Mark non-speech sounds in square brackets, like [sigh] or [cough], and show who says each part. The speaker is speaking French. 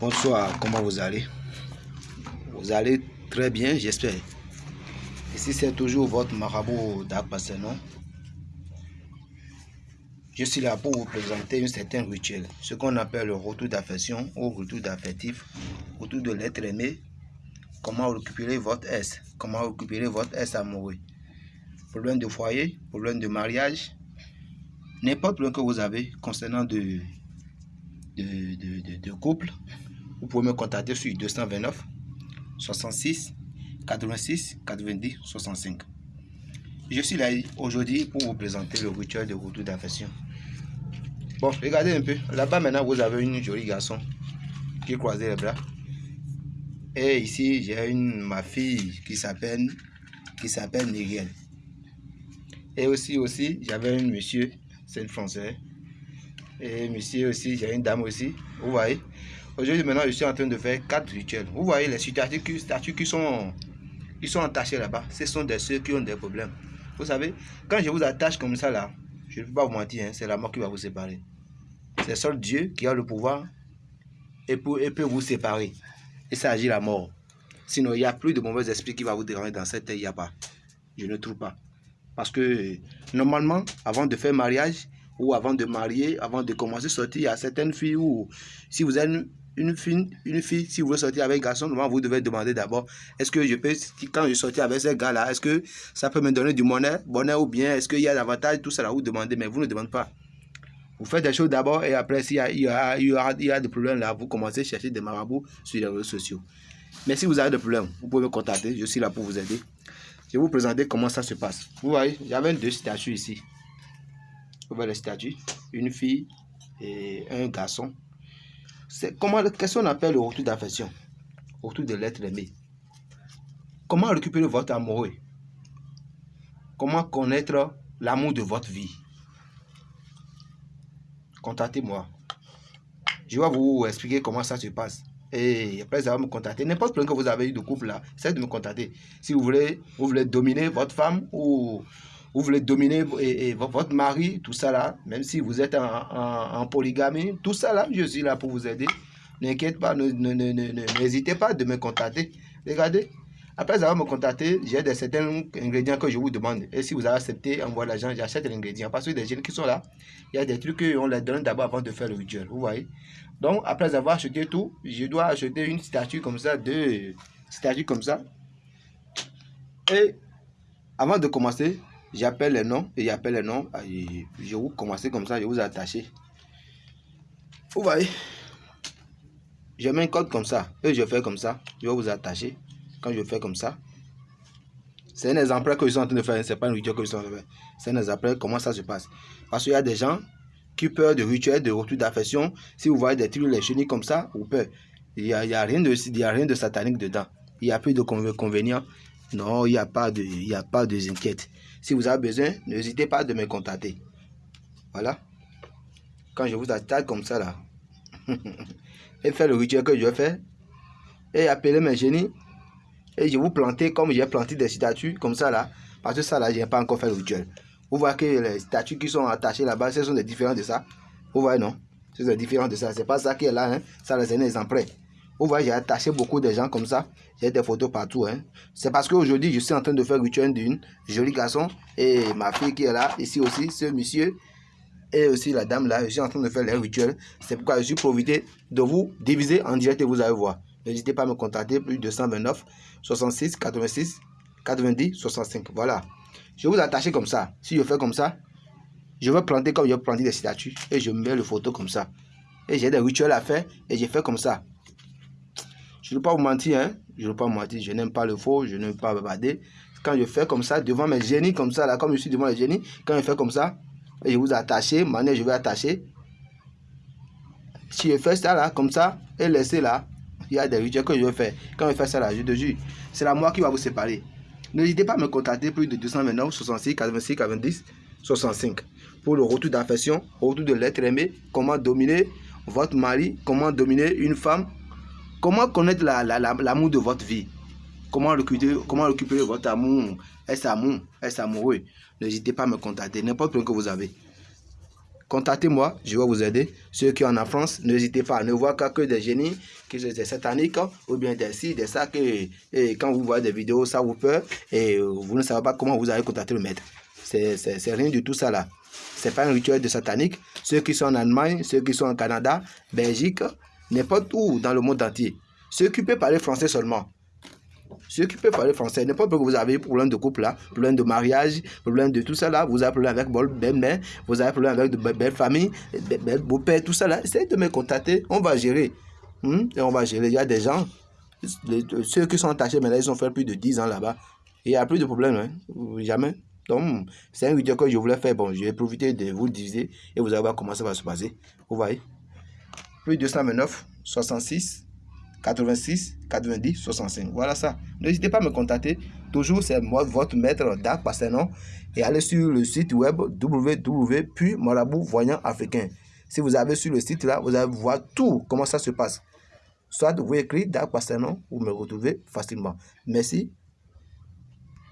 Speaker 1: Bonsoir, comment vous allez? Vous allez très bien, j'espère. Ici, c'est toujours votre marabout d'Akpasenon. Je suis là pour vous présenter un certain rituel, ce qu'on appelle le retour d'affection ou retour d'affectif, retour de l'être aimé, comment récupérer votre S, comment récupérer votre S amoureux. Problème de foyer, problème de mariage, n'importe problème que vous avez concernant de, de, de couple, vous pouvez me contacter sur 229 66 86 90 65. Je suis là aujourd'hui pour vous présenter le rituel de retour d'affection. Bon, regardez un peu. Là-bas, maintenant, vous avez une jolie garçon qui croisé les bras. Et ici, j'ai une ma fille qui s'appelle qui s'appelle. Et aussi, aussi, j'avais un monsieur, c'est un français. Et monsieur aussi, j'ai une dame aussi. Vous voyez? Aujourd'hui, maintenant, je suis en train de faire quatre rituels. Vous voyez les statues qui, sont, qui attachées là-bas. Ce sont des ceux qui ont des problèmes. Vous savez, quand je vous attache comme ça là, je ne peux pas vous mentir, hein, c'est la mort qui va vous séparer. C'est seul Dieu qui a le pouvoir et, peut vous séparer. Et ça agit la mort. Sinon, il n'y a plus de mauvais esprits qui va vous déranger dans cette terre. Il n'y a pas. Je ne trouve pas. Parce que normalement, avant de faire mariage, ou avant de marier, avant de commencer à sortir, il y a certaines filles où, si vous êtes une fille, une fille, si vous voulez sortir avec un garçon, normalement, vous devez demander d'abord, est-ce que je peux, quand je sortis avec ce gars-là, est-ce que ça peut me donner du bonheur, bonheur ou bien est-ce qu'il y a davantage, tout ça vous demandez, mais vous ne demandez pas. Vous faites des choses d'abord et après, s'il y, a, il y, a, il y, a, des problèmes là, vous commencez à chercher des marabouts sur les réseaux sociaux. Mais si vous avez des problèmes, vous pouvez me contacter, je suis là pour vous aider. Je vais vous présenter comment ça se passe. Vous voyez, j'avais deux statues ici. Vous voyez les statues, une fille et un garçon comment, qu'est-ce qu'on appelle le retour d'affection? Retour de l'être aimé. Comment récupérer votre amoureux? Comment connaître l'amour de votre vie? Contactez-moi. Je vais vous expliquer comment ça se passe. Et après, ça va me contacter. N'importe quel que vous avez eu de couple là, essayez de me contacter. Si vous voulez, vous voulez dominer votre femme ou vous voulez dominer et, votre mari, tout ça là, même si vous êtes en, polygamie, tout ça là, je suis là pour vous aider. N'inquiète pas, n'hésitez pas de me contacter. Regardez, après avoir me contacté, j'ai des certains ingrédients que je vous demande. Et si vous avez accepté, envoyez l'argent, j'achète l'ingrédient. Parce que des jeunes qui sont là, il y a des trucs qu'on les donne d'abord avant de faire le rituel. Vous voyez Donc, après avoir acheté tout, je dois acheter une statue comme ça, deux statues comme ça. Et avant de commencer, J'appelle les noms et j'appelle les noms. je vous commencer comme ça, je vous attacher. Vous voyez? Je mets un code comme ça et je fais comme ça. Je vais vous attacher. Quand je fais comme ça, c'est un exemple que je suis en train de faire. C'est pas une vidéo que je suis en train de faire. C'est un exemple comment ça se passe? Parce qu'il y a des gens qui peur de rituels, de retour d'affection. Si vous voyez des trucs, les chenilles comme ça, vous peur. Il n'y a, a, rien de, a rien de satanique dedans. Il n'y a plus de convénients. Non, il n'y a pas de, il a pas de inquiétude. Si vous avez besoin, n'hésitez pas de me contacter. Voilà. Quand je vous attaque comme ça là, [laughs] et faire le rituel que je fais, et appeler mes génies, et je vous planter comme j'ai planté des statues comme ça là, parce que ça là, je n'ai pas encore fait le rituel. Vous voyez que les statues qui sont attachées là-bas, ce sont des différents de ça. Vous voyez non? Ce sont des différents de ça. C'est pas ça qui est là, hein. ça les est en prêt. Vous voyez, j'ai attaché beaucoup de gens comme ça. J'ai des photos partout. Hein. C'est parce qu'aujourd'hui, je suis en train de faire le rituel d'une jolie garçon. Et ma fille qui est là, ici aussi, ce monsieur. Et aussi la dame là, je suis en train de faire les rituels. C'est pourquoi je suis profité de vous diviser en direct et vous allez voir. N'hésitez pas à me contacter, plus de 129 66 86 90 65. Voilà. Je vais vous attacher comme ça. Si je fais comme ça, je vais planter comme je vais planter des statues. Et je mets le photo comme ça. Et j'ai des rituels à faire et j'ai fait comme ça. Je ne veux pas vous mentir, hein. Je ne veux pas mentir. Je n'aime pas le faux, je n'aime pas bavarder. Quand je fais comme ça, devant mes génies, comme ça, là, comme je suis devant les génies, quand je fais comme ça, et je vous attache, maintenant je vais attacher. Si je fais ça là, comme ça, et laisser là, il y a des rituels que je vais faire. Quand je fais ça là, je te jure, c'est la moi qui va vous séparer. N'hésitez pas à me contacter plus de 229 66 86 90 65 pour le retour d'affection, retour de l'être aimé, comment dominer votre mari, comment dominer une femme, Comment connaître l'amour de votre vie? Comment récupérer, votre amour? Est-ce amour? Est-ce amoureux? N'hésitez pas à me contacter, n'importe quoi que vous avez. contactez-moi, je vais vous aider. Ceux qui sont en France, n'hésitez pas, ne voir que des génies, que des sataniques, ou bien des ci, des ça, que et quand vous voyez des vidéos, ça vous peur, et vous ne savez pas comment vous allez contacter le maître. C'est rien du tout ça là. C'est pas un rituel de satanique. Ceux qui sont en Allemagne, ceux qui sont en Canada, Belgique, n'importe où dans le monde entier. Ceux qui peuvent parler français seulement. Ceux qui peuvent parler français, n'importe que vous avez problème de couple là, problème de mariage, problème de tout ça là, vous avez problème avec vos belle mère, vous avez problème avec de belles familles, beau père, tout ça là, essayez de me contacter, on va gérer. Hmm? Et on va gérer. Il y a des gens, ceux qui sont attachés, là, ils ont fait plus de 10 ans là-bas. Il n'y a plus de problème, hein? jamais. Donc, c'est un vidéo que je voulais faire. Bon, je vais profiter de vous diviser et vous allez voir comment ça va se passer. Vous voyez? Plus 229, 66, 86, 90, 65. Voilà ça. N'hésitez pas à me contacter. Toujours, c'est votre maître Dark Passenon. Et allez sur le site web www.marabout voyant africain. Si vous avez sur le site là, vous allez voir tout, comment ça se passe. Soit vous écrivez Dark Passenon, vous me retrouvez facilement. Merci